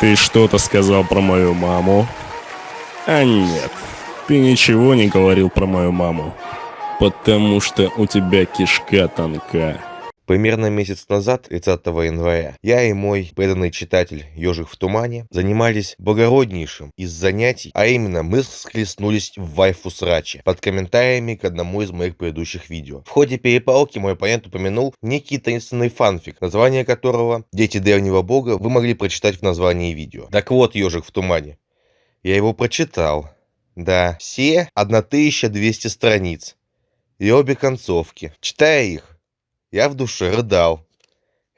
Ты что-то сказал про мою маму? А нет, ты ничего не говорил про мою маму. Потому что у тебя кишка тонка. Примерно месяц назад, 30 января, я и мой преданный читатель «Ежик в тумане» занимались благороднейшим из занятий, а именно мы схлестнулись в вайфу сраче под комментариями к одному из моих предыдущих видео. В ходе перепалки мой оппонент упомянул некий таинственный фанфик, название которого «Дети древнего бога» вы могли прочитать в названии видео. Так вот, «Ежик в тумане». Я его прочитал. Да, все 1200 страниц. И обе концовки. Читая их, я в душе рыдал.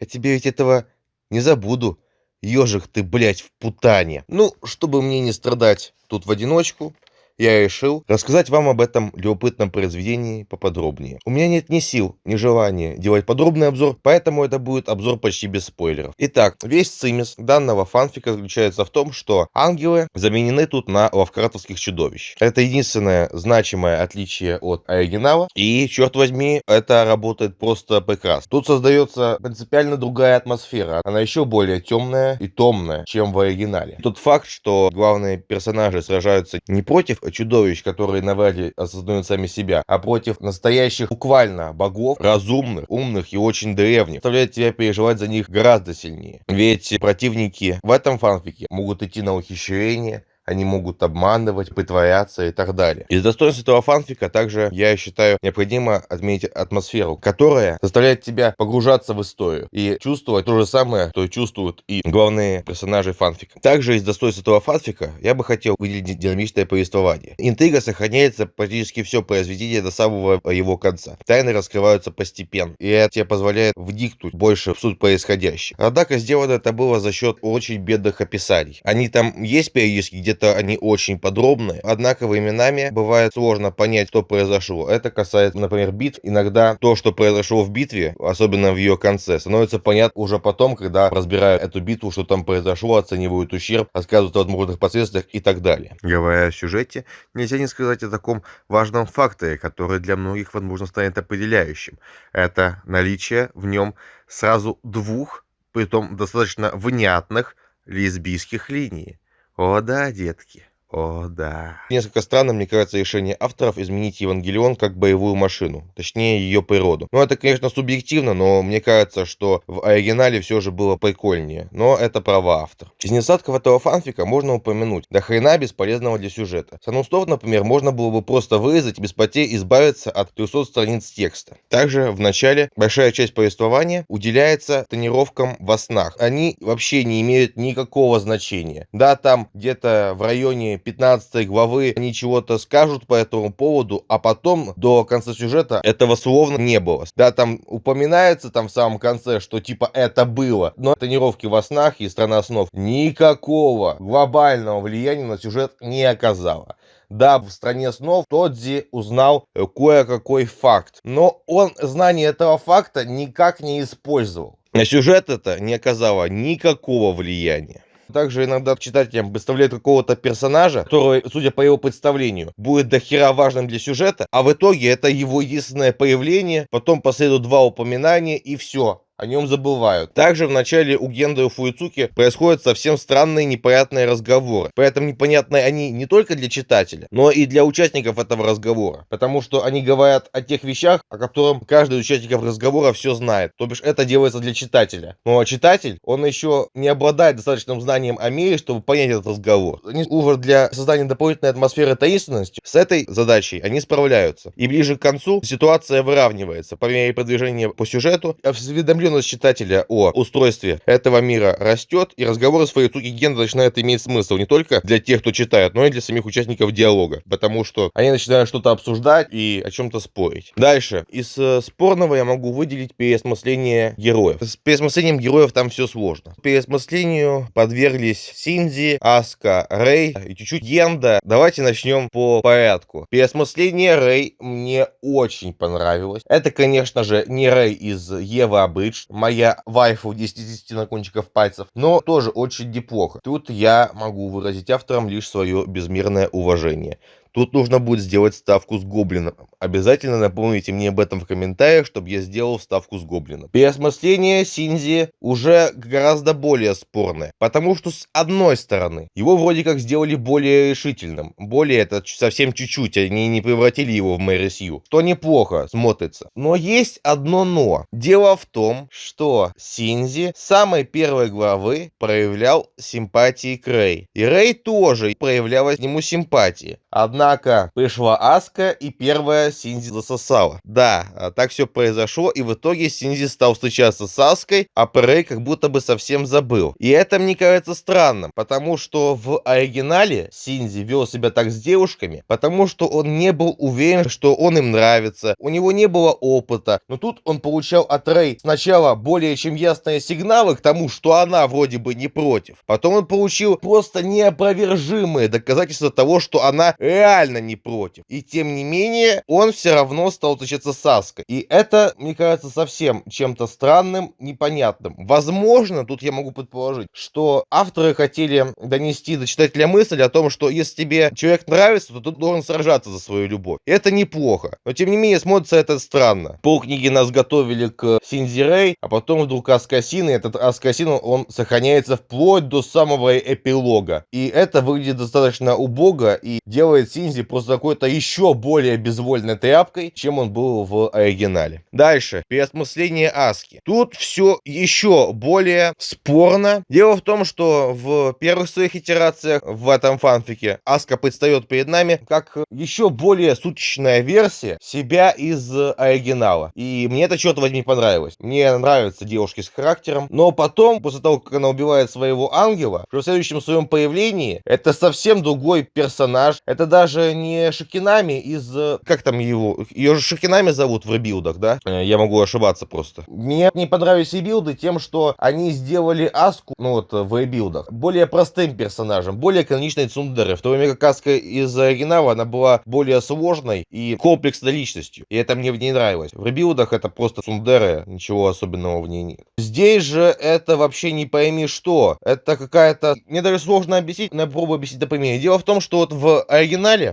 Я тебе ведь этого не забуду. Ежик ты, блядь, в путане. Ну, чтобы мне не страдать тут в одиночку, я решил рассказать вам об этом любопытном произведении поподробнее. У меня нет ни сил, ни желания делать подробный обзор, поэтому это будет обзор почти без спойлеров. Итак, весь цимис данного фанфика заключается в том, что ангелы заменены тут на лавкратовских чудовищ. Это единственное значимое отличие от оригинала, и, черт возьми, это работает просто прекрасно. Тут создается принципиально другая атмосфера, она еще более темная и томная, чем в оригинале. Тот факт, что главные персонажи сражаются не против чудовищ, которые навряд осознают сами себя, а против настоящих буквально богов, разумных, умных и очень древних, заставляет тебя переживать за них гораздо сильнее. Ведь противники в этом фанфике могут идти на ухищрение, они могут обманывать, притворяться и так далее. Из достоинств этого фанфика также, я считаю, необходимо отметить атмосферу, которая заставляет тебя погружаться в историю и чувствовать то же самое, что чувствуют и главные персонажи фанфика. Также из достоинств этого фанфика я бы хотел выделить динамичное повествование. Интрига сохраняется практически все произведение до самого его конца. Тайны раскрываются постепенно, и это тебе позволяет вникнуть больше в суть происходящего. Однако сделано это было за счет очень бедных описаний. Они там есть периодически где-то это они очень подробные, однако временами бывает сложно понять, что произошло. Это касается, например, битв. Иногда то, что произошло в битве, особенно в ее конце, становится понятно уже потом, когда разбирают эту битву, что там произошло, оценивают ущерб, рассказывают о возможных последствиях и так далее. Говоря о сюжете, нельзя не сказать о таком важном факторе, который для многих, возможно, станет определяющим. Это наличие в нем сразу двух, притом достаточно внятных лесбийских линий. О да, детки. О, да. Несколько странным, мне кажется, решение авторов изменить Евангелион как боевую машину, точнее ее природу. Ну, это, конечно, субъективно, но мне кажется, что в оригинале все же было прикольнее. Но это право автора. Из недостатков этого фанфика можно упомянуть до хрена бесполезного для сюжета. Санустов, например, можно было бы просто вырезать без потерь избавиться от 300 страниц текста. Также в начале большая часть повествования уделяется тренировкам во снах. Они вообще не имеют никакого значения. Да, там где-то в районе 15 главы они чего-то скажут по этому поводу, а потом до конца сюжета этого словно не было. Да, там упоминается там в самом конце, что типа это было, но тренировки во снах и страна снов никакого глобального влияния на сюжет не оказала. Да, в стране снов Тодзи узнал кое-какой факт, но он знание этого факта никак не использовал. На сюжет это не оказало никакого влияния. Также иногда читателям представляют какого-то персонажа, который, судя по его представлению, будет дохера важным для сюжета, а в итоге это его единственное появление, потом последуют два упоминания и все о нем забывают. Также в начале у Генда и Фуицуки происходят совсем странные непонятные разговоры. При этом непонятные они не только для читателя, но и для участников этого разговора. Потому что они говорят о тех вещах, о которых каждый из участников разговора все знает. То бишь это делается для читателя. Но читатель, он еще не обладает достаточным знанием о мире, чтобы понять этот разговор. Они уже для создания дополнительной атмосферы таинственности с этой задачей они справляются. И ближе к концу ситуация выравнивается по мере продвижения по сюжету. Осведомлен осведомленность читателя о устройстве этого мира растет, и разговоры с Фарицуки Генда начинают иметь смысл не только для тех, кто читает, но и для самих участников диалога, потому что они начинают что-то обсуждать и о чем-то спорить. Дальше. Из э, спорного я могу выделить переосмысление героев. С переосмыслением героев там все сложно. Переосмыслению подверглись Синзи, Аска, Рэй и чуть-чуть Генда. Давайте начнем по порядку. Переосмысление Рэй мне очень понравилось. Это, конечно же, не Рэй из Ева Абыч, моя вайфу 10 на кончиков пальцев, но тоже очень неплохо. Тут я могу выразить авторам лишь свое безмерное уважение. Тут нужно будет сделать ставку с гоблином. Обязательно напомните мне об этом в комментариях, чтобы я сделал ставку с гоблином. Переосмысление Синзи уже гораздо более спорное, потому что с одной стороны, его вроде как сделали более решительным, более это совсем чуть-чуть, они не превратили его в Мэри Сью, что неплохо смотрится. Но есть одно но. Дело в том, что Синзи с самой первой главы проявлял симпатии к Рэй. И Рэй тоже проявляла к нему симпатии. Однако пришла Аска и первая Синзи засосала. Да, а так все произошло, и в итоге Синзи стал встречаться с Аской, а Прей как будто бы совсем забыл. И это мне кажется странным, потому что в оригинале Синзи вел себя так с девушками, потому что он не был уверен, что он им нравится, у него не было опыта, но тут он получал от Рэй сначала более чем ясные сигналы к тому, что она вроде бы не против, потом он получил просто неопровержимые доказательства того, что она реально не против. И тем не менее, он все равно стал встречаться с Аской. И это, мне кажется, совсем чем-то странным, непонятным. Возможно, тут я могу предположить, что авторы хотели донести до читателя мысль о том, что если тебе человек нравится, то ты должен сражаться за свою любовь. Это неплохо. Но тем не менее, смотрится это странно. Полкниги нас готовили к Синзи Рэй, а потом вдруг Аскасин, и этот Аскасин, он сохраняется вплоть до самого эпилога. И это выглядит достаточно убого и делает Синзи просто какой-то еще более безвольной тряпкой, чем он был в оригинале. Дальше. Переосмысление Аски. Тут все еще более спорно. Дело в том, что в первых своих итерациях в этом фанфике Аска предстает перед нами как еще более суточная версия себя из оригинала. И мне это, черт возьми, понравилось. Мне нравятся девушки с характером. Но потом, после того, как она убивает своего ангела, в следующем своем появлении, это совсем другой персонаж. Это даже не Шакинами из... Как там его? Ее же Шакинами зовут в ребилдах, да? Э, я могу ошибаться просто. Мне не понравились и билды тем, что они сделали Аску, ну вот в ребилдах, более простым персонажем, более каноничной Цундеры. В то время как Аска из оригинала, она была более сложной и комплексной личностью. И это мне в ней нравилось. В ребилдах это просто Цундера, ничего особенного в ней нет. Здесь же это вообще не пойми что. Это какая-то... Мне даже сложно объяснить, но я попробую объяснить на примере. Дело в том, что вот в оригинале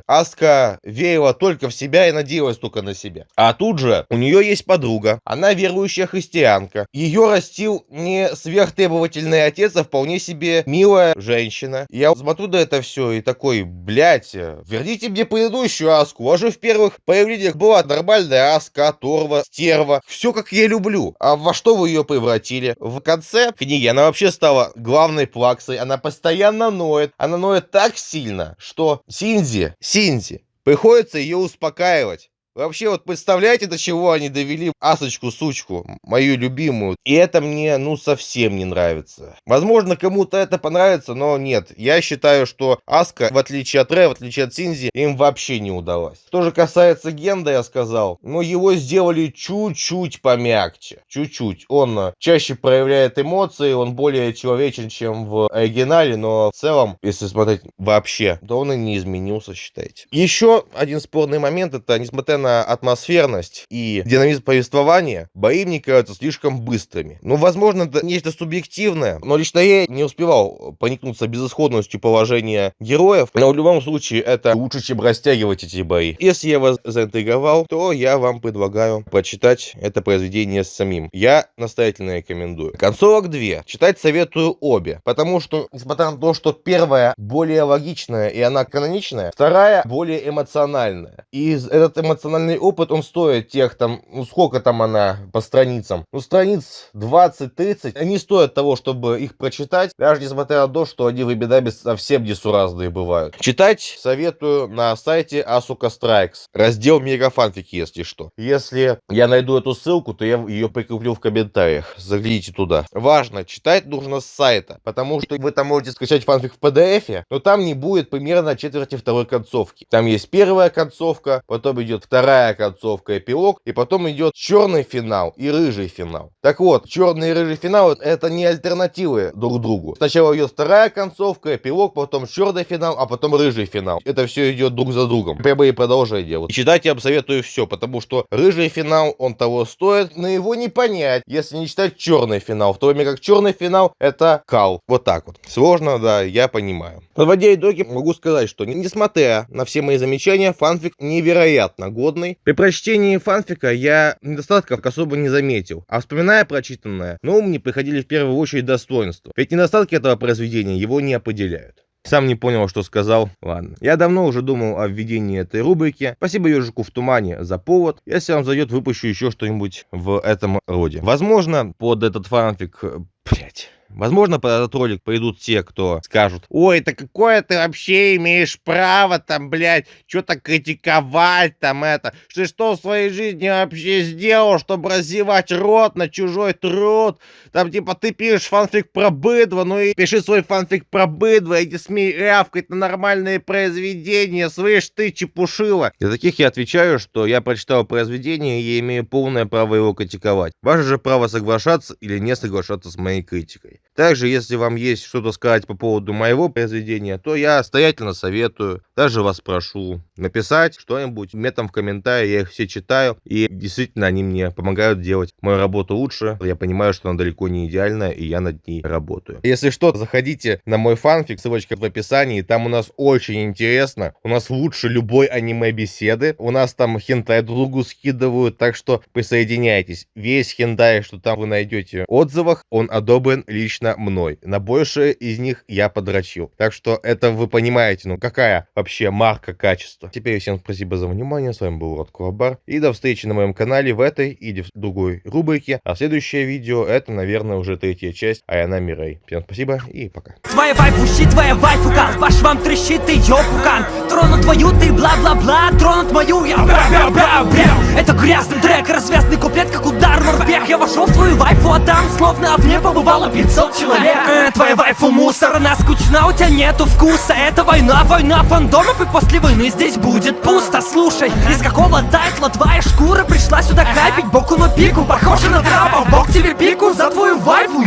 Аска верила только в себя и надеялась только на себя. А тут же у нее есть подруга. Она верующая христианка. Ее растил не сверхтребовательный отец, а вполне себе милая женщина. Я смотрю до это все и такой, блядь, верните мне предыдущую Аску. Вас же в первых появлениях была нормальная Аска, Торва, Стерва. Все как я люблю. А во что вы ее превратили? В конце книги она вообще стала главной плаксой. Она постоянно ноет. Она ноет так сильно, что Синзи, Синзи, приходится ее успокаивать. Вообще, вот представляете, до чего они довели Асочку-сучку, мою любимую. И это мне, ну, совсем не нравится. Возможно, кому-то это понравится, но нет. Я считаю, что Аска, в отличие от Ре, в отличие от Синзи, им вообще не удалось. Что же касается Генда, я сказал, ну, его сделали чуть-чуть помягче. Чуть-чуть. Он э, чаще проявляет эмоции, он более человечен, чем в оригинале, но в целом, если смотреть вообще, то он и не изменился, считайте. Еще один спорный момент, это, несмотря на на атмосферность и динамизм повествования, бои мне кажутся слишком быстрыми. Ну, возможно, это нечто субъективное, но лично я не успевал проникнуться безысходностью положения героев, но в любом случае это лучше, чем растягивать эти бои. Если я вас заинтриговал, то я вам предлагаю прочитать это произведение самим. Я настоятельно рекомендую. Концовок две. Читать советую обе, потому что, несмотря на то, что первая более логичная и она каноничная, вторая более эмоциональная. И этот эмоциональный эмоциональный опыт, он стоит тех там, ну сколько там она по страницам? Ну страниц 20-30, они стоят того, чтобы их прочитать, даже несмотря на то, что они в Эбидаби совсем несуразные бывают. Читать советую на сайте Asuka Strikes, раздел мегафанфики, если что. Если я найду эту ссылку, то я ее прикреплю в комментариях, загляните туда. Важно, читать нужно с сайта, потому что вы там можете скачать фанфик в PDF, но там не будет примерно четверти второй концовки. Там есть первая концовка, потом идет вторая вторая концовка, эпилог, и потом идет черный финал и рыжий финал. Так вот, черный и рыжий финал это не альтернативы друг другу. Сначала идет вторая концовка, эпилог, потом черный финал, а потом рыжий финал. Это все идет друг за другом. Прямые продолжения. Вот. И читать я вам советую все, потому что рыжий финал, он того стоит, но его не понять, если не читать черный финал. В то время как черный финал это кал. Вот так вот. Сложно, да, я понимаю. Подводя итоги, могу сказать, что несмотря на все мои замечания, фанфик невероятно годный. При прочтении фанфика я недостатков особо не заметил. А вспоминая прочитанное, ну, мне приходили в первую очередь достоинства. Ведь недостатки этого произведения его не определяют. Сам не понял, что сказал. Ладно. Я давно уже думал о введении этой рубрики. Спасибо ежику в тумане за повод. Если вам зайдет, выпущу еще что-нибудь в этом роде. Возможно, под этот фанфик... Блять. Возможно, под этот ролик пойдут те, кто скажут, ой, это какое ты вообще имеешь право там, блядь, что-то критиковать там это, что что в своей жизни вообще сделал, чтобы развивать рот на чужой труд, там типа ты пишешь фанфик про быдво, ну и пиши свой фанфик про быдво, иди смей рявкать на нормальные произведения, слышь ты чепушила. Для таких я отвечаю, что я прочитал произведение и имею полное право его критиковать. Ваше же право соглашаться или не соглашаться с моей критикой. Также, если вам есть что-то сказать по поводу моего произведения, то я стоятельно советую, даже вас прошу написать что-нибудь метом в комментарии, я их все читаю, и действительно они мне помогают делать мою работу лучше. Я понимаю, что она далеко не идеальная, и я над ней работаю. Если что, заходите на мой фанфик, ссылочка в описании, там у нас очень интересно, у нас лучше любой аниме-беседы, у нас там хентай другу скидывают, так что присоединяйтесь. Весь хентай, что там вы найдете в отзывах, он одобрен лично мной. На большее из них я подрочил. Так что это вы понимаете, ну какая вообще марка качества. Теперь всем спасибо за внимание, с вами был Род Кулабар, и до встречи на моем канале в этой или в другой рубрике, а следующее видео это, наверное, уже третья часть Аяна Мирей. Всем спасибо и пока. Твоя вайфу щит, твоя вайфу кан, ваш вам трещит и пукан. Тронут твою ты бла-бла-бла, тронут мою я бра-бра-бра-бра Это грязный трек, развязный куплет, как удар морпех. Я вошел в твою вайфу, а там словно в ней побывало 500 человек. Э, Твоя вайфу мусор, она скучна, у тебя нету вкуса. Это война, война фандомов, и после войны здесь будет пусто. Слушай, из какого тайтла твоя шкура пришла сюда капить? Боку на пику, похоже на трапа Бог тебе пику за твою вайфу